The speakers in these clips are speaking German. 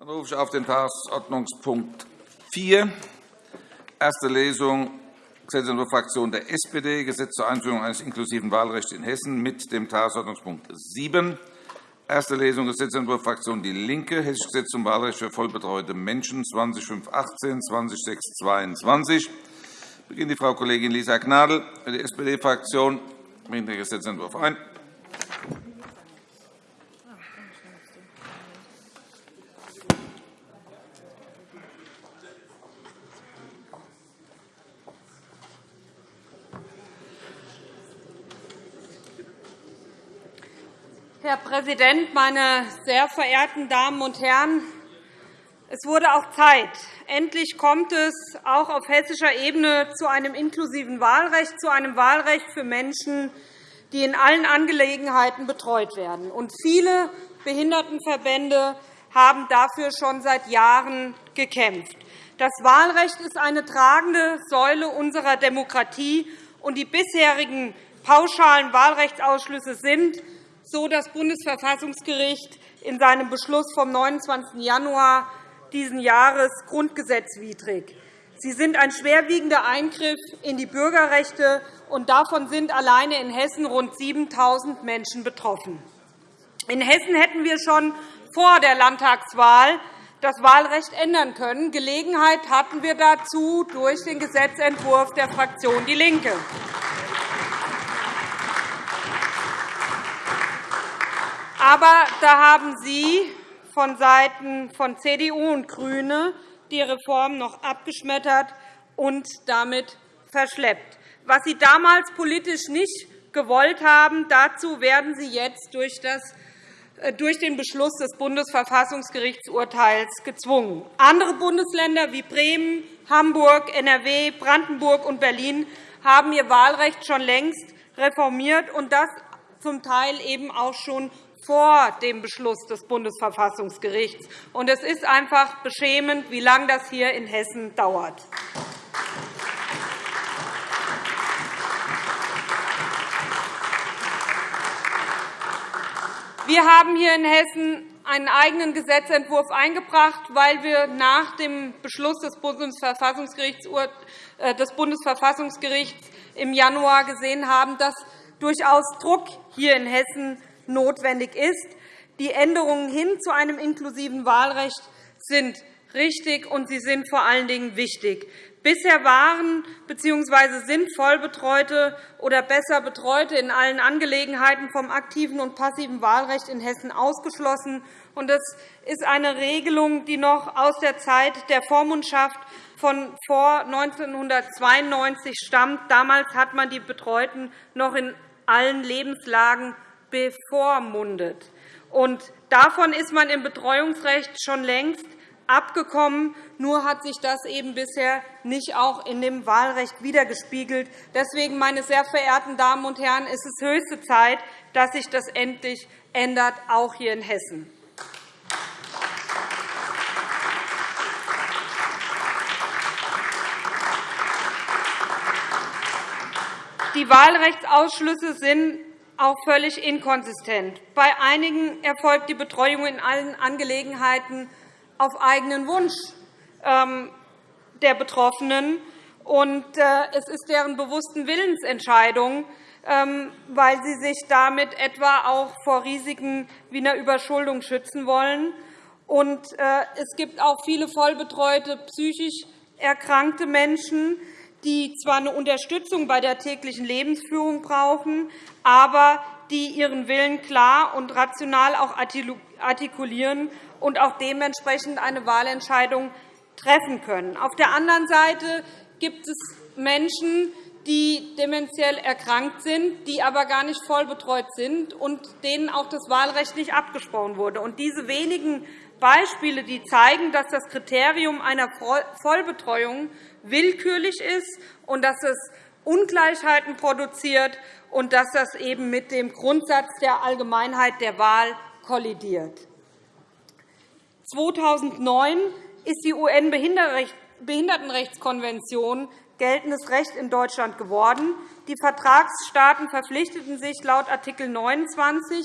Dann rufe ich auf den Tagesordnungspunkt 4, erste Lesung Gesetzentwurf Fraktion der SPD, Gesetz zur Einführung eines inklusiven Wahlrechts in Hessen mit dem Tagesordnungspunkt 7, erste Lesung Gesetzentwurf Fraktion DIE LINKE, Hessisches Gesetz zum Wahlrecht für vollbetreute Menschen 20.518, 20.622. Beginnt die Frau Kollegin Lisa Gnadl für die SPD-Fraktion. Bringt den Gesetzentwurf ein. Herr Präsident, meine sehr verehrten Damen und Herren! Es wurde auch Zeit. Endlich kommt es auch auf hessischer Ebene zu einem inklusiven Wahlrecht, zu einem Wahlrecht für Menschen, die in allen Angelegenheiten betreut werden. Und viele Behindertenverbände haben dafür schon seit Jahren gekämpft. Das Wahlrecht ist eine tragende Säule unserer Demokratie, und die bisherigen pauschalen Wahlrechtsausschlüsse sind so das Bundesverfassungsgericht in seinem Beschluss vom 29. Januar dieses Jahres grundgesetzwidrig. Sie sind ein schwerwiegender Eingriff in die Bürgerrechte, und davon sind alleine in Hessen rund 7.000 Menschen betroffen. In Hessen hätten wir schon vor der Landtagswahl das Wahlrecht ändern können. Gelegenheit hatten wir dazu durch den Gesetzentwurf der Fraktion DIE LINKE. Aber da haben Sie von Seiten von CDU und GRÜNE die Reform noch abgeschmettert und damit verschleppt. Was Sie damals politisch nicht gewollt haben, dazu werden Sie jetzt durch das äh, durch den Beschluss des Bundesverfassungsgerichtsurteils gezwungen. Andere Bundesländer wie Bremen, Hamburg, NRW, Brandenburg und Berlin haben ihr Wahlrecht schon längst reformiert, und das zum Teil eben auch schon vor dem Beschluss des Bundesverfassungsgerichts. Es ist einfach beschämend, wie lange das hier in Hessen dauert. Wir haben hier in Hessen einen eigenen Gesetzentwurf eingebracht, weil wir nach dem Beschluss des Bundesverfassungsgerichts äh, im Januar gesehen haben, dass durchaus Druck hier in Hessen notwendig ist. Die Änderungen hin zu einem inklusiven Wahlrecht sind richtig, und sie sind vor allen Dingen wichtig. Bisher waren bzw. sind Vollbetreute oder besser Betreute in allen Angelegenheiten vom aktiven und passiven Wahlrecht in Hessen ausgeschlossen. Das ist eine Regelung, die noch aus der Zeit der Vormundschaft von vor 1992 stammt. Damals hat man die Betreuten noch in allen Lebenslagen bevormundet. Und davon ist man im Betreuungsrecht schon längst abgekommen. Nur hat sich das eben bisher nicht auch in dem Wahlrecht wiedergespiegelt. Deswegen, meine sehr verehrten Damen und Herren, ist es höchste Zeit, dass sich das endlich ändert, auch hier in Hessen. Die Wahlrechtsausschlüsse sind auch völlig inkonsistent. Bei einigen erfolgt die Betreuung in allen Angelegenheiten auf eigenen Wunsch ähm, der Betroffenen. Und äh, es ist deren bewussten Willensentscheidung, ähm, weil sie sich damit etwa auch vor Risiken wie einer Überschuldung schützen wollen. Äh, es gibt auch viele vollbetreute psychisch erkrankte Menschen, die zwar eine Unterstützung bei der täglichen Lebensführung brauchen, aber die ihren Willen klar und rational auch artikulieren und auch dementsprechend eine Wahlentscheidung treffen können. Auf der anderen Seite gibt es Menschen, die dementiell erkrankt sind, die aber gar nicht voll betreut sind und denen auch das Wahlrecht nicht abgesprochen wurde. Und diese wenigen Beispiele die zeigen, dass das Kriterium einer Vollbetreuung willkürlich ist und dass es Ungleichheiten produziert und dass das eben mit dem Grundsatz der Allgemeinheit der Wahl kollidiert. 2009 ist die UN-Behindertenrechtskonvention geltendes Recht in Deutschland geworden. Die Vertragsstaaten verpflichteten sich laut Art. 29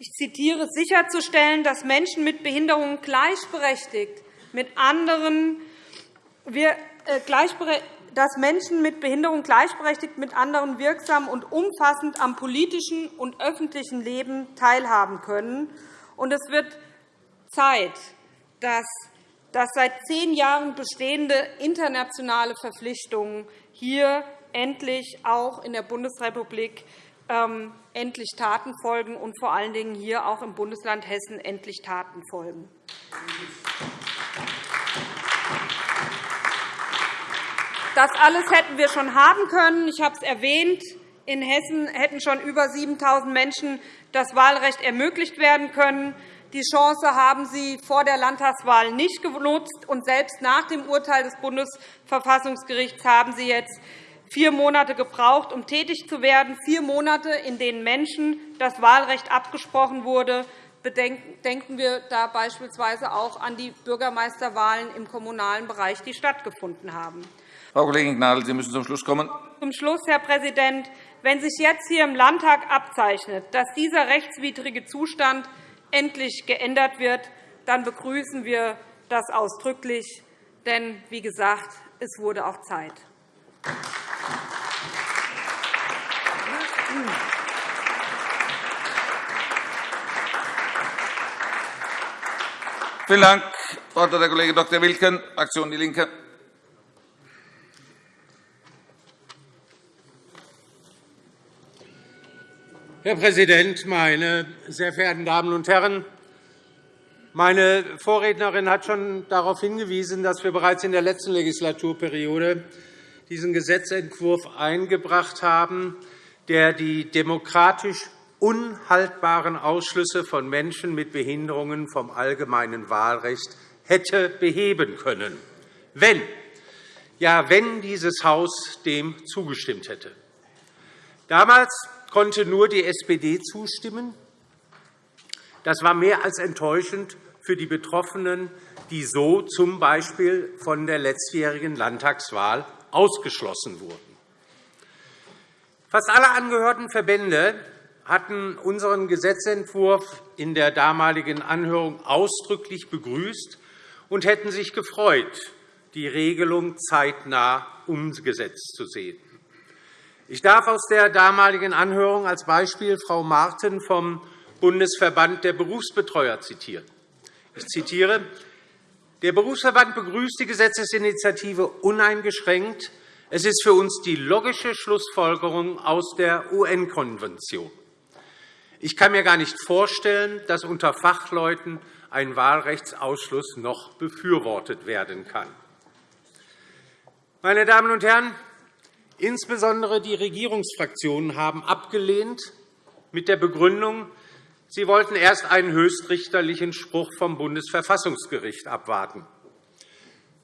ich zitiere, sicherzustellen, dass Menschen mit Behinderungen gleichberechtigt mit anderen, dass Menschen mit Behinderung gleichberechtigt mit anderen wirksam und umfassend am politischen und öffentlichen Leben teilhaben können. Und es wird Zeit, dass das seit zehn Jahren bestehende internationale Verpflichtungen hier endlich auch in der Bundesrepublik ähm, endlich Taten folgen und vor allen Dingen hier auch im Bundesland Hessen endlich Taten folgen. Das alles hätten wir schon haben können. Ich habe es erwähnt. In Hessen hätten schon über 7.000 Menschen das Wahlrecht ermöglicht werden können. Die Chance haben Sie vor der Landtagswahl nicht genutzt. Und selbst nach dem Urteil des Bundesverfassungsgerichts haben Sie jetzt vier Monate gebraucht, um tätig zu werden, vier Monate, in denen Menschen das Wahlrecht abgesprochen wurde. Denken wir da beispielsweise auch an die Bürgermeisterwahlen im kommunalen Bereich, die stattgefunden haben. Frau Kollegin Gnadl, Sie müssen zum Schluss kommen. Zum Schluss, Herr Präsident. Wenn sich jetzt hier im Landtag abzeichnet, dass dieser rechtswidrige Zustand endlich geändert wird, dann begrüßen wir das ausdrücklich. Denn, wie gesagt, es wurde auch Zeit. Vielen Dank. Hat der Kollege Dr. Wilken, Fraktion DIE LINKE. Herr Präsident, meine sehr verehrten Damen und Herren! Meine Vorrednerin hat schon darauf hingewiesen, dass wir bereits in der letzten Legislaturperiode diesen Gesetzentwurf eingebracht haben, der die demokratisch unhaltbaren Ausschlüsse von Menschen mit Behinderungen vom allgemeinen Wahlrecht hätte beheben können, wenn, ja, wenn dieses Haus dem zugestimmt hätte. Damals konnte nur die SPD zustimmen. Das war mehr als enttäuschend für die Betroffenen, die so z. B. von der letztjährigen Landtagswahl ausgeschlossen wurden. Fast alle angehörten Verbände hatten unseren Gesetzentwurf in der damaligen Anhörung ausdrücklich begrüßt und hätten sich gefreut, die Regelung zeitnah umgesetzt zu sehen. Ich darf aus der damaligen Anhörung als Beispiel Frau Marten vom Bundesverband der Berufsbetreuer zitieren. Ich zitiere. Der Berufsverband begrüßt die Gesetzesinitiative uneingeschränkt. Es ist für uns die logische Schlussfolgerung aus der UN-Konvention. Ich kann mir gar nicht vorstellen, dass unter Fachleuten ein Wahlrechtsausschluss noch befürwortet werden kann. Meine Damen und Herren, insbesondere die Regierungsfraktionen haben abgelehnt mit der Begründung, sie wollten erst einen höchstrichterlichen Spruch vom Bundesverfassungsgericht abwarten.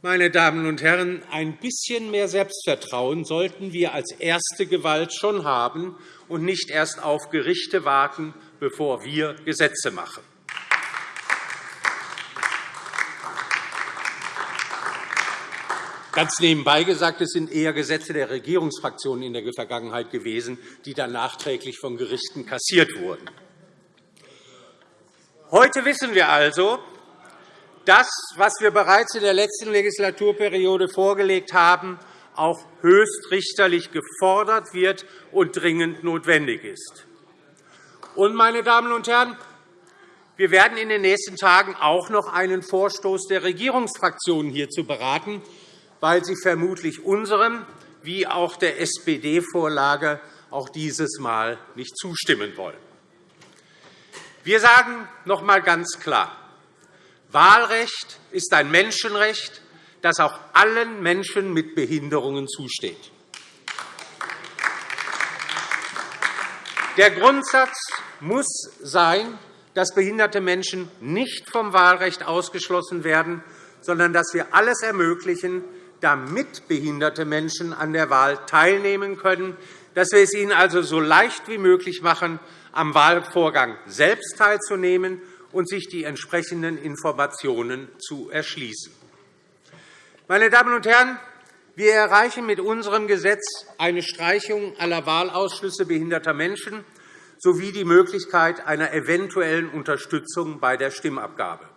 Meine Damen und Herren, ein bisschen mehr Selbstvertrauen sollten wir als erste Gewalt schon haben und nicht erst auf Gerichte warten, bevor wir Gesetze machen. Ganz nebenbei gesagt, es sind eher Gesetze der Regierungsfraktionen in der Vergangenheit gewesen, die dann nachträglich von Gerichten kassiert wurden. Heute wissen wir also, das, was wir bereits in der letzten Legislaturperiode vorgelegt haben, auch höchstrichterlich gefordert wird und dringend notwendig ist. Und, meine Damen und Herren, wir werden in den nächsten Tagen auch noch einen Vorstoß der Regierungsfraktionen hierzu beraten, weil sie vermutlich unserem wie auch der SPD-Vorlage auch dieses Mal nicht zustimmen wollen. Wir sagen noch einmal ganz klar, Wahlrecht ist ein Menschenrecht, das auch allen Menschen mit Behinderungen zusteht. Der Grundsatz muss sein, dass behinderte Menschen nicht vom Wahlrecht ausgeschlossen werden, sondern dass wir alles ermöglichen, damit behinderte Menschen an der Wahl teilnehmen können, dass wir es ihnen also so leicht wie möglich machen, am Wahlvorgang selbst teilzunehmen und sich die entsprechenden Informationen zu erschließen. Meine Damen und Herren, wir erreichen mit unserem Gesetz eine Streichung aller Wahlausschlüsse behinderter Menschen sowie die Möglichkeit einer eventuellen Unterstützung bei der Stimmabgabe.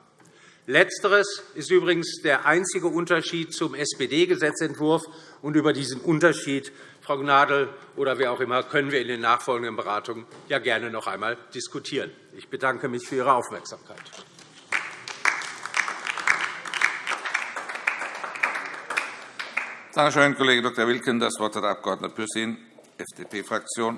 Letzteres ist übrigens der einzige Unterschied zum SPD-Gesetzentwurf. Und über diesen Unterschied, Frau Gnadl oder wer auch immer, können wir in den nachfolgenden Beratungen ja gerne noch einmal diskutieren. Ich bedanke mich für Ihre Aufmerksamkeit. Danke schön, Kollege Dr. Wilken. Das Wort hat der Abg. Pürsün, FDP-Fraktion.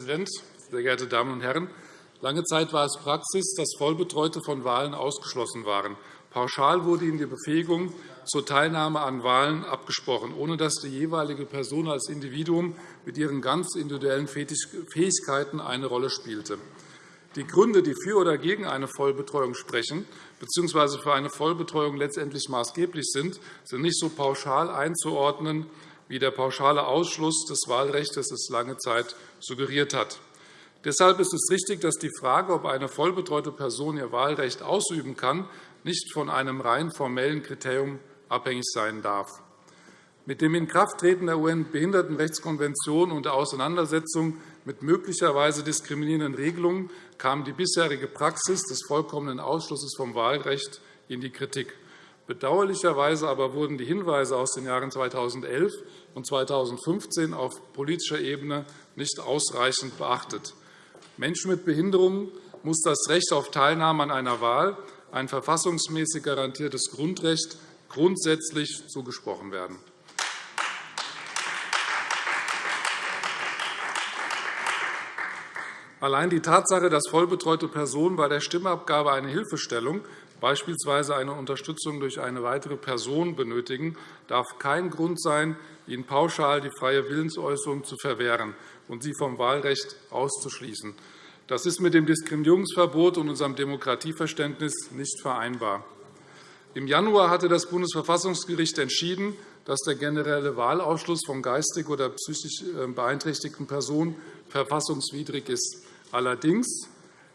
Präsident, sehr geehrte Damen und Herren! Lange Zeit war es Praxis, dass Vollbetreute von Wahlen ausgeschlossen waren. Pauschal wurde ihnen die Befähigung zur Teilnahme an Wahlen abgesprochen, ohne dass die jeweilige Person als Individuum mit ihren ganz individuellen Fähigkeiten eine Rolle spielte. Die Gründe, die für oder gegen eine Vollbetreuung sprechen bzw. für eine Vollbetreuung letztendlich maßgeblich sind, sind nicht so pauschal einzuordnen, wie der pauschale Ausschluss des Wahlrechts es lange Zeit suggeriert hat. Deshalb ist es richtig, dass die Frage, ob eine vollbetreute Person ihr Wahlrecht ausüben kann, nicht von einem rein formellen Kriterium abhängig sein darf. Mit dem Inkrafttreten der UN-Behindertenrechtskonvention und der Auseinandersetzung mit möglicherweise diskriminierenden Regelungen kam die bisherige Praxis des vollkommenen Ausschlusses vom Wahlrecht in die Kritik. Bedauerlicherweise aber wurden die Hinweise aus den Jahren 2011 und 2015 auf politischer Ebene nicht ausreichend beachtet. Menschen mit Behinderungen muss das Recht auf Teilnahme an einer Wahl, ein verfassungsmäßig garantiertes Grundrecht, grundsätzlich zugesprochen werden. Allein die Tatsache, dass vollbetreute Personen bei der Stimmabgabe eine Hilfestellung, beispielsweise eine Unterstützung durch eine weitere Person, benötigen, darf kein Grund sein, ihnen pauschal die freie Willensäußerung zu verwehren und sie vom Wahlrecht auszuschließen. Das ist mit dem Diskriminierungsverbot und unserem Demokratieverständnis nicht vereinbar. Im Januar hatte das Bundesverfassungsgericht entschieden, dass der generelle Wahlausschluss von geistig oder psychisch äh, beeinträchtigten Personen verfassungswidrig ist. Allerdings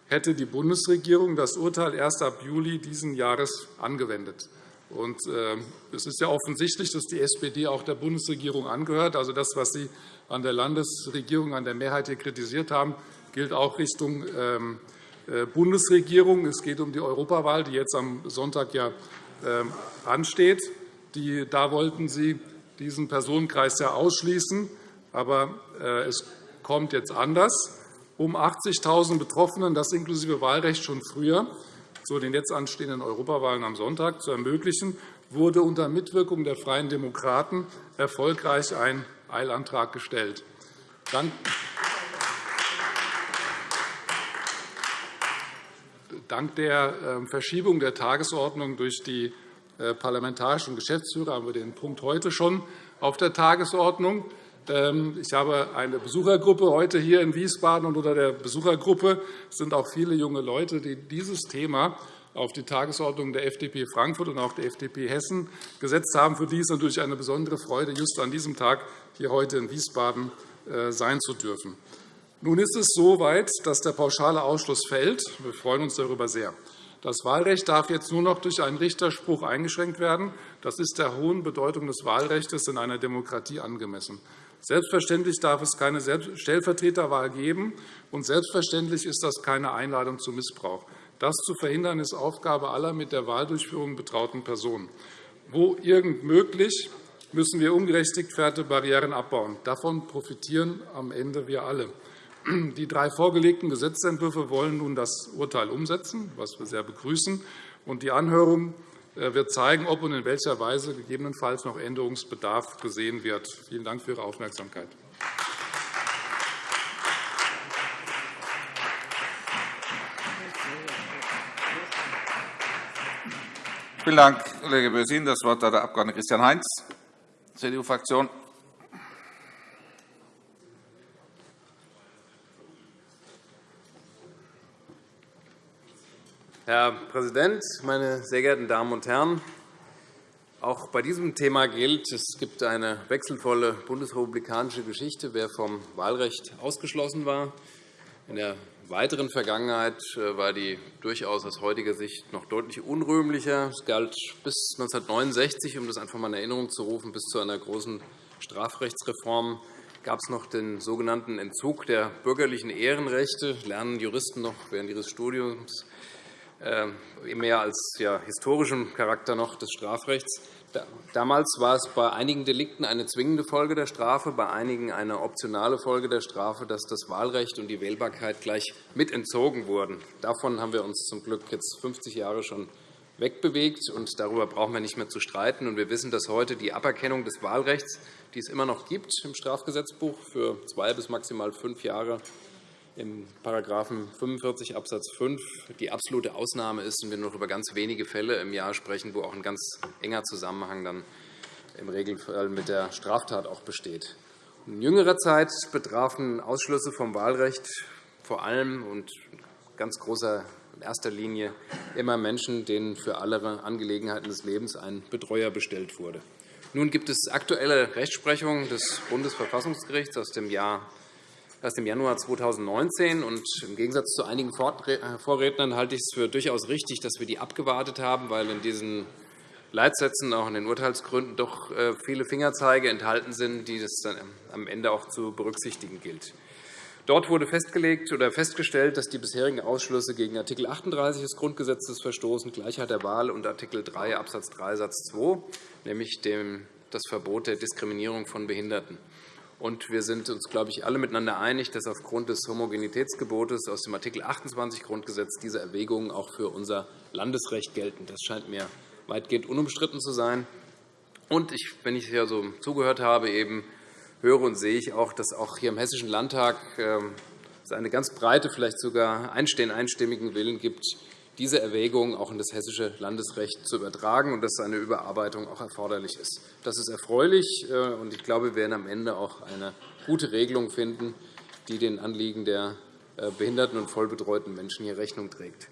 hätte die Bundesregierung das Urteil erst ab Juli dieses Jahres angewendet. Äh, es ist ja offensichtlich, dass die SPD auch der Bundesregierung angehört. Also das, was Sie an der Landesregierung, an der Mehrheit hier kritisiert haben, gilt auch Richtung ähm, äh, Bundesregierung. Es geht um die Europawahl, die jetzt am Sonntag ja ähm, ansteht. Da wollten Sie diesen Personenkreis ja ausschließen. Aber äh, es kommt jetzt anders. Um 80.000 Betroffenen, das inklusive Wahlrecht schon früher, zu den jetzt anstehenden Europawahlen am Sonntag zu ermöglichen, wurde unter Mitwirkung der Freien Demokraten erfolgreich ein Eilantrag gestellt. Dank der ähm, Verschiebung der Tagesordnung durch die äh, parlamentarischen Geschäftsführer haben wir den Punkt heute schon auf der Tagesordnung. Ähm, ich habe eine Besuchergruppe heute hier in Wiesbaden, und unter der Besuchergruppe sind auch viele junge Leute, die dieses Thema auf die Tagesordnung der FDP Frankfurt und auch der FDP Hessen gesetzt haben. Für die ist natürlich eine besondere Freude, just an diesem Tag hier heute in Wiesbaden äh, sein zu dürfen. Nun ist es so weit, dass der pauschale Ausschluss fällt. Wir freuen uns darüber sehr. Das Wahlrecht darf jetzt nur noch durch einen Richterspruch eingeschränkt werden. Das ist der hohen Bedeutung des Wahlrechts in einer Demokratie angemessen. Selbstverständlich darf es keine Stellvertreterwahl geben, und selbstverständlich ist das keine Einladung zu Missbrauch. Das zu verhindern, ist Aufgabe aller mit der Wahldurchführung betrauten Personen. Wo irgend möglich, müssen wir ungerechtigte Barrieren abbauen. Davon profitieren am Ende wir alle. Die drei vorgelegten Gesetzentwürfe wollen nun das Urteil umsetzen, was wir sehr begrüßen. Die Anhörung wird zeigen, ob und in welcher Weise gegebenenfalls noch Änderungsbedarf gesehen wird. Vielen Dank für Ihre Aufmerksamkeit. Vielen Dank, Kollege Bösin. Das Wort hat der Abg. Christian Heinz, CDU-Fraktion. Herr Präsident, meine sehr geehrten Damen und Herren! Auch bei diesem Thema gilt, es gibt eine wechselvolle bundesrepublikanische Geschichte, wer vom Wahlrecht ausgeschlossen war. In der weiteren Vergangenheit äh, war die durchaus aus heutiger Sicht noch deutlich unrühmlicher. Es galt bis 1969, um das einfach einmal in Erinnerung zu rufen, bis zu einer großen Strafrechtsreform gab es noch den sogenannten Entzug der bürgerlichen Ehrenrechte. Lernen Juristen noch während ihres Studiums mehr als ja, historischem Charakter noch des Strafrechts. Damals war es bei einigen Delikten eine zwingende Folge der Strafe, bei einigen eine optionale Folge der Strafe, dass das Wahlrecht und die Wählbarkeit gleich mit entzogen wurden. Davon haben wir uns zum Glück jetzt 50 Jahre schon wegbewegt, und darüber brauchen wir nicht mehr zu streiten. Wir wissen, dass heute die Aberkennung des Wahlrechts, die es immer noch gibt im Strafgesetzbuch für zwei bis maximal fünf Jahre, im § 45 Abs. 5 die absolute Ausnahme ist und wir nur noch über ganz wenige Fälle im Jahr sprechen, wo auch ein ganz enger Zusammenhang dann im Regelfall mit der Straftat auch besteht. In jüngerer Zeit betrafen Ausschlüsse vom Wahlrecht vor allem und ganz großer in erster Linie immer Menschen, denen für alle Angelegenheiten des Lebens ein Betreuer bestellt wurde. Nun gibt es aktuelle Rechtsprechung des Bundesverfassungsgerichts aus dem Jahr erst im Januar 2019. Und Im Gegensatz zu einigen äh, Vorrednern halte ich es für durchaus richtig, dass wir die abgewartet haben, weil in diesen Leitsätzen, auch in den Urteilsgründen, doch äh, viele Fingerzeige enthalten sind, die es dann am Ende auch zu berücksichtigen gilt. Dort wurde festgelegt oder festgestellt, dass die bisherigen Ausschlüsse gegen Art. 38 des Grundgesetzes verstoßen, Gleichheit der Wahl und Art. 3 Abs. 3 Satz 2, nämlich das Verbot der Diskriminierung von Behinderten. Und wir sind uns, glaube ich, alle miteinander einig, dass aufgrund des Homogenitätsgebotes aus dem Art. 28 Grundgesetz diese Erwägungen auch für unser Landesrecht gelten. Das scheint mir weitgehend unumstritten zu sein. Und ich, wenn ich hier so zugehört habe, eben höre und sehe ich auch, dass auch hier im Hessischen Landtag ähm, es eine ganz breite, vielleicht sogar einstimmigen Willen gibt, diese Erwägungen auch in das hessische Landesrecht zu übertragen und dass eine Überarbeitung auch erforderlich ist. Das ist erfreulich, äh, und ich glaube, wir werden am Ende auch eine gute Regelung finden, die den Anliegen der äh, behinderten und vollbetreuten Menschen hier Rechnung trägt.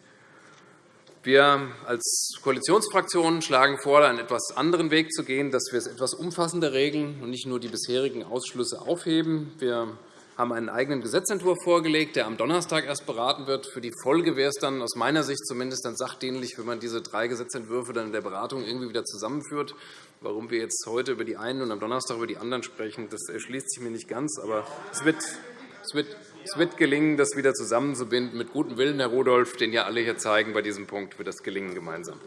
Wir als Koalitionsfraktion schlagen vor, einen etwas anderen Weg zu gehen, dass wir es etwas umfassender regeln und nicht nur die bisherigen Ausschlüsse aufheben. Wir haben einen eigenen Gesetzentwurf vorgelegt, der am Donnerstag erst beraten wird. Für die Folge wäre es dann aus meiner Sicht zumindest dann sachdienlich, wenn man diese drei Gesetzentwürfe dann in der Beratung irgendwie wieder zusammenführt. Warum wir jetzt heute über die einen und am Donnerstag über die anderen sprechen, das erschließt sich mir nicht ganz. Aber es wird, es wird, es wird gelingen, das wieder zusammenzubinden. Mit gutem Willen, Herr Rudolph, den ja alle hier zeigen, bei diesem Punkt wird das gelingen gemeinsam.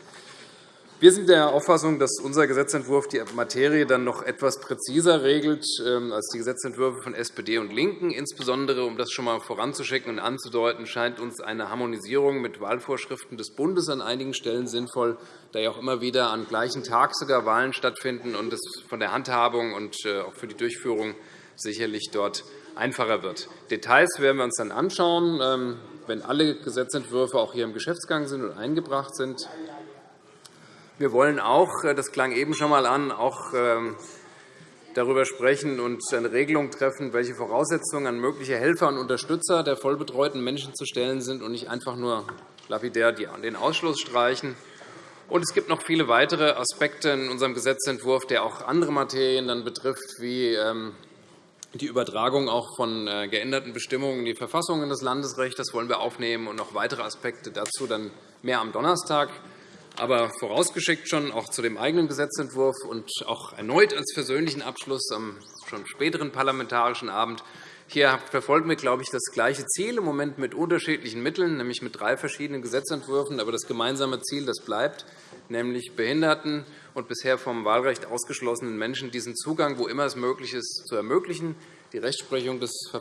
Wir sind der Auffassung, dass unser Gesetzentwurf die Materie dann noch etwas präziser regelt ähm, als die Gesetzentwürfe von SPD und LINKEN. Insbesondere, um das schon einmal voranzuschicken und anzudeuten, scheint uns eine Harmonisierung mit Wahlvorschriften des Bundes an einigen Stellen sinnvoll, da ja auch immer wieder am gleichen Tag sogar Wahlen stattfinden und es von der Handhabung und äh, auch für die Durchführung sicherlich dort einfacher wird. Details werden wir uns dann anschauen, ähm, wenn alle Gesetzentwürfe auch hier im Geschäftsgang sind und eingebracht sind. Wir wollen auch, äh, das klang eben schon einmal an, auch ähm, darüber sprechen und eine Regelung treffen, welche Voraussetzungen an mögliche Helfer und Unterstützer der vollbetreuten Menschen zu stellen sind und nicht einfach nur lapidär den Ausschluss streichen. Und es gibt noch viele weitere Aspekte in unserem Gesetzentwurf, der auch andere Materien dann betrifft, wie ähm, die Übertragung auch von äh, geänderten Bestimmungen in die Verfassung in das Landesrecht. Das wollen wir aufnehmen und noch weitere Aspekte dazu dann mehr am Donnerstag. Aber vorausgeschickt schon auch zu dem eigenen Gesetzentwurf und auch erneut als versöhnlichen Abschluss am schon späteren parlamentarischen Abend. Hier verfolgen wir, glaube ich, das gleiche Ziel, im Moment mit unterschiedlichen Mitteln, nämlich mit drei verschiedenen Gesetzentwürfen. Aber das gemeinsame Ziel das bleibt, nämlich Behinderten und bisher vom Wahlrecht ausgeschlossenen Menschen diesen Zugang, wo immer es möglich ist, zu ermöglichen die Rechtsprechung des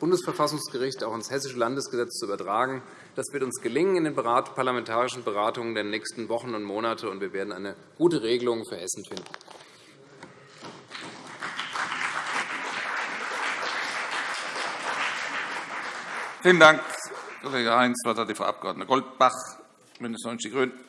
Bundesverfassungsgerichts auch ins Hessische Landesgesetz zu übertragen. Das wird uns gelingen in den parlamentarischen Beratungen der nächsten Wochen und Monate, und wir werden eine gute Regelung für Hessen finden. Vielen Dank, Kollege Heinz. Das Wort hat die Frau Abg. Goldbach, BÜNDNIS 90 die GRÜNEN.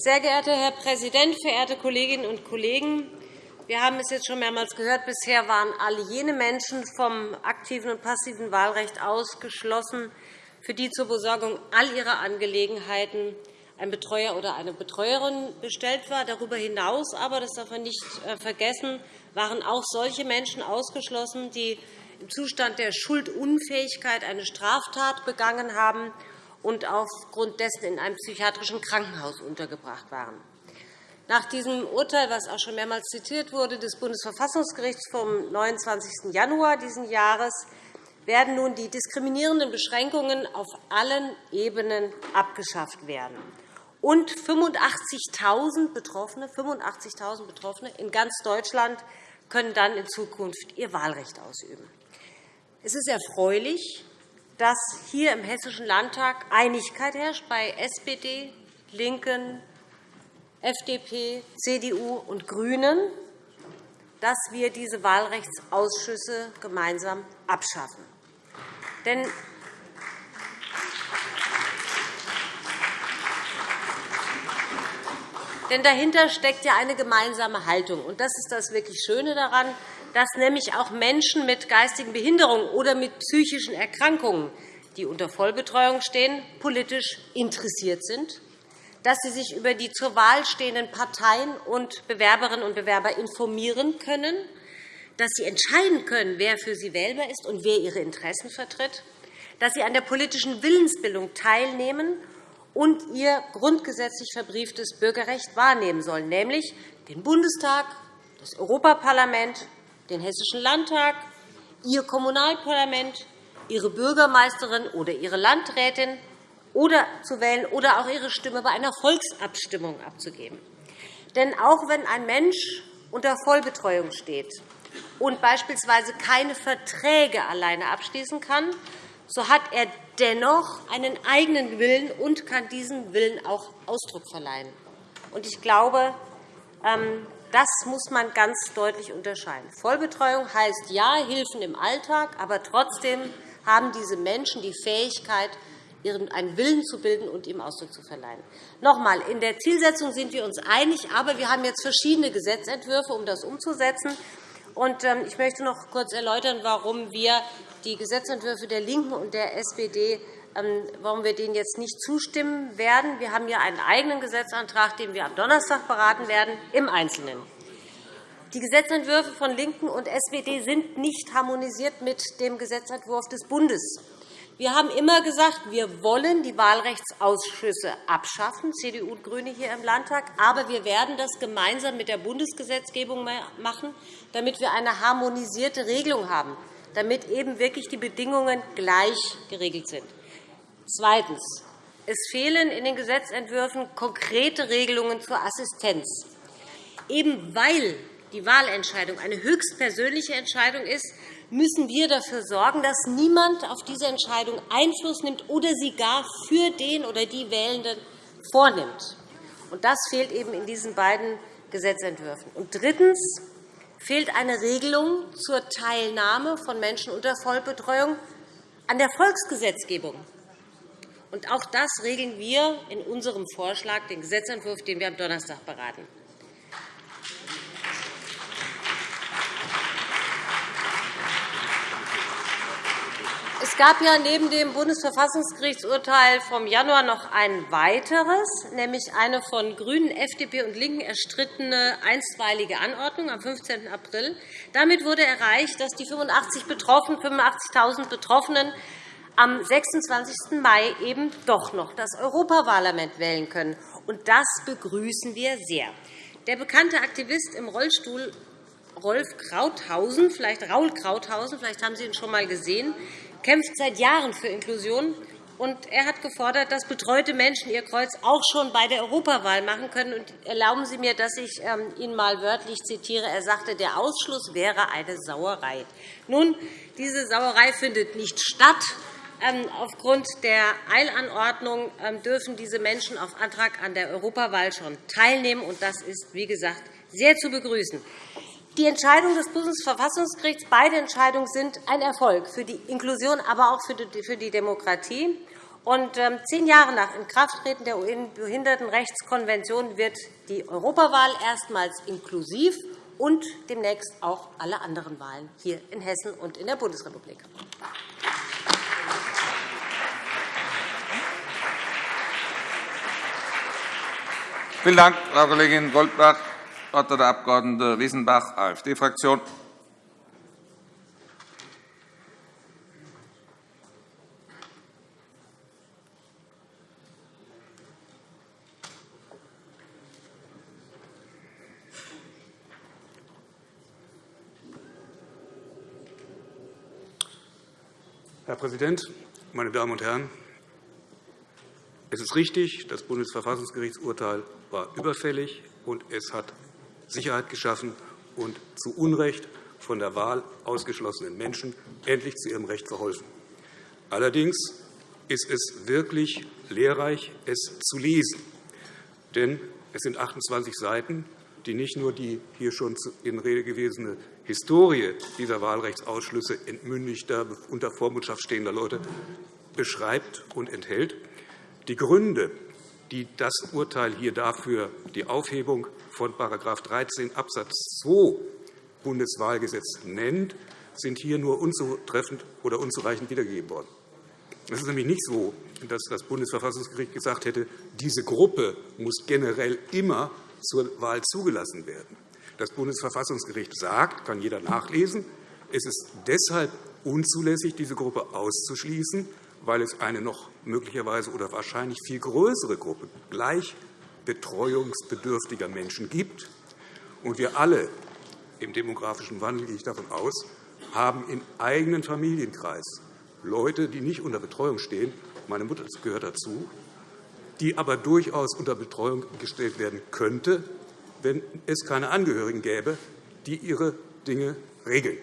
Sehr geehrter Herr Präsident, verehrte Kolleginnen und Kollegen! Wir haben es jetzt schon mehrmals gehört. Bisher waren alle jene Menschen vom aktiven und passiven Wahlrecht ausgeschlossen, für die zur Besorgung all ihrer Angelegenheiten ein Betreuer oder eine Betreuerin bestellt war. Darüber hinaus aber, das darf man nicht äh, vergessen, waren auch solche Menschen ausgeschlossen, die im Zustand der Schuldunfähigkeit eine Straftat begangen haben und aufgrund dessen in einem psychiatrischen Krankenhaus untergebracht waren. Nach diesem Urteil, das auch schon mehrmals zitiert wurde, des Bundesverfassungsgerichts vom 29. Januar dieses Jahres werden nun die diskriminierenden Beschränkungen auf allen Ebenen abgeschafft werden. Und 85.000 Betroffene, 85 Betroffene in ganz Deutschland können dann in Zukunft ihr Wahlrecht ausüben. Es ist erfreulich, dass hier im Hessischen Landtag Einigkeit herrscht bei SPD, LINKEN, FDP, CDU und GRÜNEN, dass wir diese Wahlrechtsausschüsse gemeinsam abschaffen. Denn Denn dahinter steckt ja eine gemeinsame Haltung. Und das ist das wirklich Schöne daran, dass nämlich auch Menschen mit geistigen Behinderungen oder mit psychischen Erkrankungen, die unter Vollbetreuung stehen, politisch interessiert sind, dass sie sich über die zur Wahl stehenden Parteien und Bewerberinnen und Bewerber informieren können, dass sie entscheiden können, wer für sie wählbar ist und wer ihre Interessen vertritt, dass sie an der politischen Willensbildung teilnehmen und ihr grundgesetzlich verbrieftes Bürgerrecht wahrnehmen sollen, nämlich den Bundestag, das Europaparlament, den Hessischen Landtag, Ihr Kommunalparlament, Ihre Bürgermeisterin oder Ihre Landrätin zu wählen oder auch Ihre Stimme bei einer Volksabstimmung abzugeben. Denn auch wenn ein Mensch unter Vollbetreuung steht und beispielsweise keine Verträge alleine abschließen kann, so hat er dennoch einen eigenen Willen und kann diesem Willen auch Ausdruck verleihen. Ich glaube, ähm, das muss man ganz deutlich unterscheiden. Vollbetreuung heißt ja Hilfen im Alltag, aber trotzdem haben diese Menschen die Fähigkeit, einen Willen zu bilden und ihm Ausdruck zu verleihen. Noch einmal, in der Zielsetzung sind wir uns einig, aber wir haben jetzt verschiedene Gesetzentwürfe, um das umzusetzen. Ähm, ich möchte noch kurz erläutern, warum wir die Gesetzentwürfe der LINKEN und der SPD warum wir denen jetzt nicht zustimmen werden. Wir haben hier einen eigenen Gesetzantrag, den wir am Donnerstag beraten werden, im Einzelnen. Die Gesetzentwürfe von LINKEN und SPD sind nicht harmonisiert mit dem Gesetzentwurf des Bundes. Wir haben immer gesagt, wir wollen die Wahlrechtsausschüsse abschaffen, CDU und GRÜNE hier im Landtag. Aber wir werden das gemeinsam mit der Bundesgesetzgebung machen, damit wir eine harmonisierte Regelung haben, damit eben wirklich die Bedingungen gleich geregelt sind. Zweitens. Es fehlen in den Gesetzentwürfen konkrete Regelungen zur Assistenz. Eben weil die Wahlentscheidung eine höchstpersönliche Entscheidung ist, müssen wir dafür sorgen, dass niemand auf diese Entscheidung Einfluss nimmt oder sie gar für den oder die Wählenden vornimmt. Das fehlt eben in diesen beiden Gesetzentwürfen. Und drittens fehlt eine Regelung zur Teilnahme von Menschen unter Vollbetreuung an der Volksgesetzgebung. Und auch das regeln wir in unserem Vorschlag, den Gesetzentwurf, den wir am Donnerstag beraten. Es gab ja neben dem Bundesverfassungsgerichtsurteil vom Januar noch ein weiteres, nämlich eine von GRÜNEN, FDP und LINKEN erstrittene einstweilige Anordnung am 15. April. Damit wurde erreicht, dass die 85.000 Betroffenen am 26. Mai eben doch noch das Europaparlament wählen können. Und das begrüßen wir sehr. Der bekannte Aktivist im Rollstuhl Rolf Krauthausen, vielleicht Raul Krauthausen, vielleicht haben Sie ihn schon einmal gesehen, kämpft seit Jahren für Inklusion. Und er hat gefordert, dass betreute Menschen ihr Kreuz auch schon bei der Europawahl machen können. Und erlauben Sie mir, dass ich ähm, ihn einmal wörtlich zitiere. Er sagte, der Ausschluss wäre eine Sauerei. Nun, diese Sauerei findet nicht statt. Ähm, aufgrund der Eilanordnung ähm, dürfen diese Menschen auf Antrag an der Europawahl schon teilnehmen. und Das ist, wie gesagt, sehr zu begrüßen. Die Entscheidung des Bundesverfassungsgerichts, beide Entscheidungen sind ein Erfolg für die Inklusion, aber auch für die Demokratie. Und ähm, zehn Jahre nach Inkrafttreten der UN-Behindertenrechtskonvention wird die Europawahl erstmals inklusiv und demnächst auch alle anderen Wahlen hier in Hessen und in der Bundesrepublik. Vielen Dank, Frau Kollegin Goldbach. Das Wort hat der Abg. Wiesenbach, AfD-Fraktion. Herr Präsident, meine Damen und Herren! Es ist richtig, das Bundesverfassungsgerichtsurteil war überfällig, und es hat Sicherheit geschaffen und zu Unrecht von der Wahl ausgeschlossenen Menschen endlich zu ihrem Recht verholfen. Allerdings ist es wirklich lehrreich, es zu lesen. Denn es sind 28 Seiten, die nicht nur die hier schon in Rede gewesene Historie dieser Wahlrechtsausschlüsse entmündigter, unter Vormundschaft stehender Leute beschreibt und enthält. Die Gründe, die das Urteil hier dafür die Aufhebung von § 13 Abs. 2 Bundeswahlgesetz nennt, sind hier nur unzutreffend oder unzureichend wiedergegeben worden. Es ist nämlich nicht so, dass das Bundesverfassungsgericht gesagt hätte, diese Gruppe muss generell immer zur Wahl zugelassen werden. Das Bundesverfassungsgericht sagt, kann jeder nachlesen, es ist deshalb unzulässig, diese Gruppe auszuschließen, weil es eine noch möglicherweise oder wahrscheinlich viel größere Gruppe gleich betreuungsbedürftiger Menschen gibt. Und wir alle im demografischen Wandel, gehe ich davon aus, haben im eigenen Familienkreis Leute, die nicht unter Betreuung stehen, meine Mutter gehört dazu, die aber durchaus unter Betreuung gestellt werden könnte, wenn es keine Angehörigen gäbe, die ihre Dinge regeln.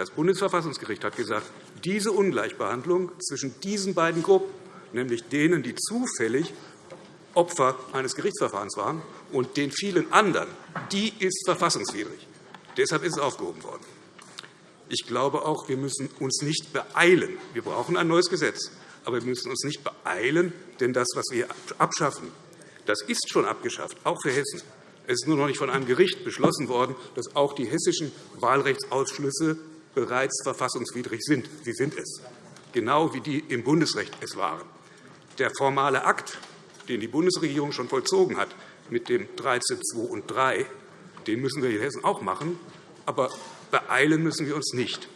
Das Bundesverfassungsgericht hat gesagt, diese Ungleichbehandlung zwischen diesen beiden Gruppen, nämlich denen, die zufällig Opfer eines Gerichtsverfahrens waren, und den vielen anderen, die ist verfassungswidrig. Deshalb ist es aufgehoben worden. Ich glaube auch, wir müssen uns nicht beeilen. Wir brauchen ein neues Gesetz. Aber wir müssen uns nicht beeilen, denn das, was wir abschaffen, das ist schon abgeschafft, auch für Hessen. Es ist nur noch nicht von einem Gericht beschlossen worden, dass auch die hessischen Wahlrechtsausschlüsse bereits verfassungswidrig sind. Sie sind es, genau wie die im Bundesrecht es waren. Der formale Akt, den die Bundesregierung schon vollzogen hat mit dem 13.2 und 3, den müssen wir in Hessen auch machen. Aber beeilen müssen wir uns nicht.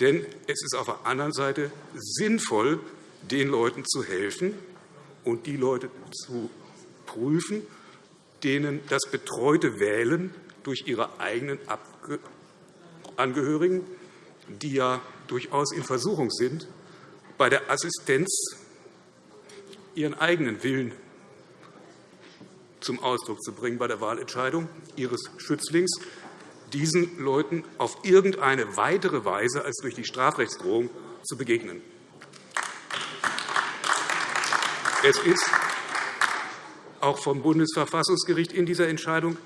Denn es ist auf der anderen Seite sinnvoll, den Leuten zu helfen und die Leute zu prüfen, denen das betreute Wählen durch ihre eigenen Angehörigen, die ja durchaus in Versuchung sind, bei der Assistenz ihren eigenen Willen zum Ausdruck zu bringen bei der Wahlentscheidung ihres Schützlings, diesen Leuten auf irgendeine weitere Weise als durch die Strafrechtsdrohung zu begegnen. Es ist auch vom Bundesverfassungsgericht in dieser Entscheidung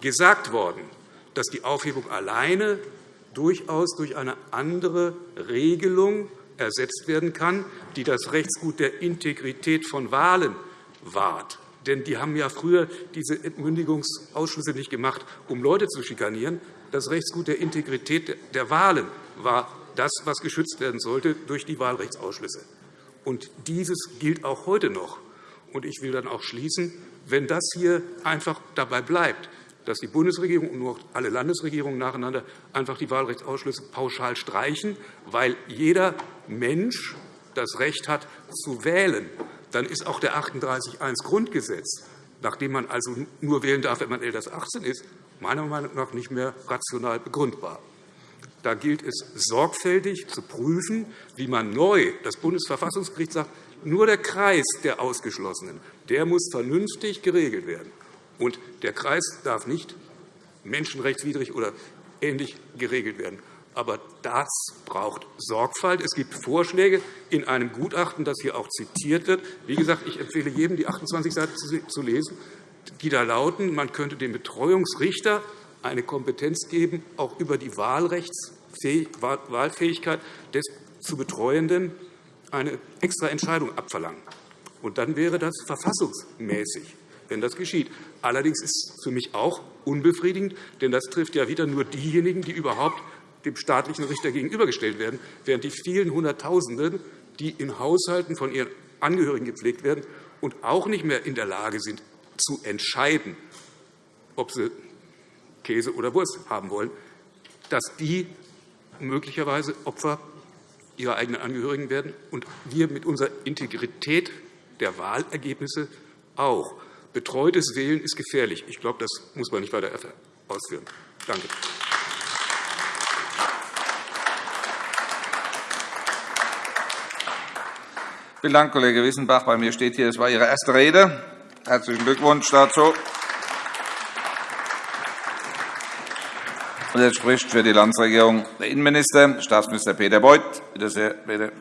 gesagt worden, dass die Aufhebung alleine durchaus durch eine andere Regelung ersetzt werden kann, die das Rechtsgut der Integrität von Wahlen wahrt. Denn die haben ja früher diese Entmündigungsausschlüsse nicht gemacht, um Leute zu schikanieren. Das Rechtsgut der Integrität der Wahlen war das, was geschützt werden sollte durch die Wahlrechtsausschlüsse. Und dieses gilt auch heute noch. Und ich will dann auch schließen, wenn das hier einfach dabei bleibt, dass die Bundesregierung und nur alle Landesregierungen nacheinander einfach die Wahlrechtsausschlüsse pauschal streichen, weil jeder Mensch das Recht hat, zu wählen, dann ist auch der 38.1 Grundgesetz, nachdem man also nur wählen darf, wenn man älter als 18 ist, meiner Meinung nach nicht mehr rational begründbar. Da gilt es, sorgfältig zu prüfen, wie man neu, das Bundesverfassungsgericht sagt, nur der Kreis der Ausgeschlossenen der muss vernünftig geregelt werden. Und der Kreis darf nicht menschenrechtswidrig oder ähnlich geregelt werden. Aber das braucht Sorgfalt. Es gibt Vorschläge in einem Gutachten, das hier auch zitiert wird. Wie gesagt, ich empfehle jedem, die 28 Seiten zu lesen, die da lauten, man könnte dem Betreuungsrichter eine Kompetenz geben, auch über die Wahlfähigkeit des zu Betreuenden eine extra Entscheidung abverlangen. Und dann wäre das verfassungsmäßig, wenn das geschieht. Allerdings ist es für mich auch unbefriedigend, denn das trifft ja wieder nur diejenigen, die überhaupt dem staatlichen Richter gegenübergestellt werden, während die vielen Hunderttausenden, die in Haushalten von ihren Angehörigen gepflegt werden und auch nicht mehr in der Lage sind, zu entscheiden, ob sie Käse oder Wurst haben wollen, dass die möglicherweise Opfer ihrer eigenen Angehörigen werden und wir mit unserer Integrität der Wahlergebnisse auch. Betreutes Wählen ist gefährlich. Ich glaube, das muss man nicht weiter ausführen. Danke. Vielen Dank, Kollege Wissenbach. Bei mir steht hier, es war Ihre erste Rede. Herzlichen Glückwunsch dazu. Jetzt spricht für die Landesregierung der Innenminister, Staatsminister Peter Beuth. Bitte sehr, bitte.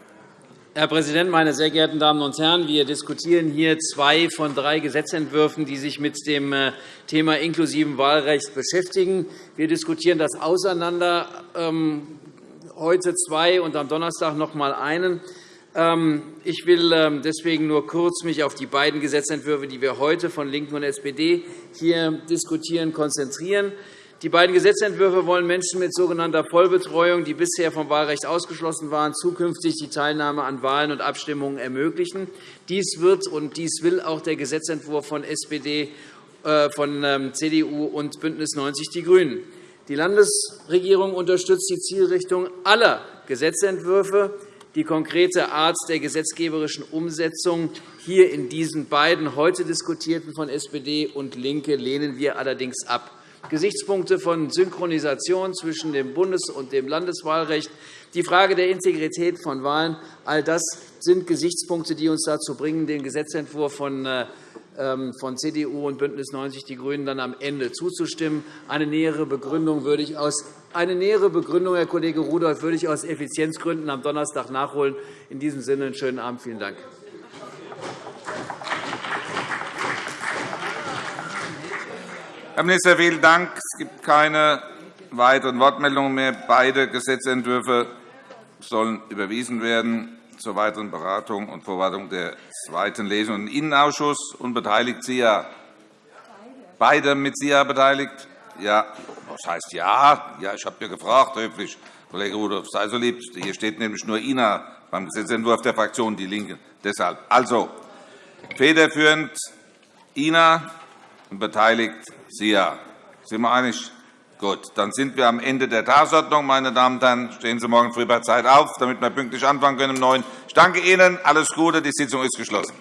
Herr Präsident, meine sehr geehrten Damen und Herren! Wir diskutieren hier zwei von drei Gesetzentwürfen, die sich mit dem äh, Thema inklusiven Wahlrecht beschäftigen. Wir diskutieren das auseinander, ähm, heute zwei und am Donnerstag noch einmal einen. Ähm, ich will mich ähm, deswegen nur kurz mich auf die beiden Gesetzentwürfe, die wir heute von LINKEN und SPD hier diskutieren, konzentrieren. Die beiden Gesetzentwürfe wollen Menschen mit sogenannter Vollbetreuung, die bisher vom Wahlrecht ausgeschlossen waren, zukünftig die Teilnahme an Wahlen und Abstimmungen ermöglichen. Dies wird und dies will auch der Gesetzentwurf von SPD, äh, von ähm, CDU und BÜNDNIS 90 die GRÜNEN. Die Landesregierung unterstützt die Zielrichtung aller Gesetzentwürfe. Die konkrete Art der gesetzgeberischen Umsetzung hier in diesen beiden heute diskutierten von SPD und LINKE lehnen wir allerdings ab. Gesichtspunkte von Synchronisation zwischen dem Bundes- und dem Landeswahlrecht, die Frage der Integrität von Wahlen, all das sind Gesichtspunkte, die uns dazu bringen, den Gesetzentwurf von äh, ähm, von CDU und BÜNDNIS 90 die GRÜNEN dann am Ende zuzustimmen. Eine nähere Begründung würde ich aus eine nähere Begründung, Herr Kollege Rudolph, würde ich aus Effizienzgründen am Donnerstag nachholen. In diesem Sinne einen schönen Abend. Vielen Dank. Herr Minister, vielen Dank. Es gibt keine weiteren Wortmeldungen mehr. Beide Gesetzentwürfe sollen überwiesen werden zur weiteren Beratung und Vorbereitung der zweiten Lesung im Innenausschuss und beteiligt Sie ja beide mit Sie ja beteiligt? Ja. Was heißt ja? Ja, ich habe ja gefragt, höflich. Kollege Rudolph, sei so lieb. Hier steht nämlich nur INA beim Gesetzentwurf der Fraktion DIE LINKE. Deshalb. Also, federführend INA und beteiligt SIA. Sind wir einig? Gut, dann sind wir am Ende der Tagesordnung. Meine Damen und Herren, stehen Sie morgen früh bei Zeit auf, damit wir pünktlich anfangen können um 9 Ich danke Ihnen. Alles Gute. Die Sitzung ist geschlossen.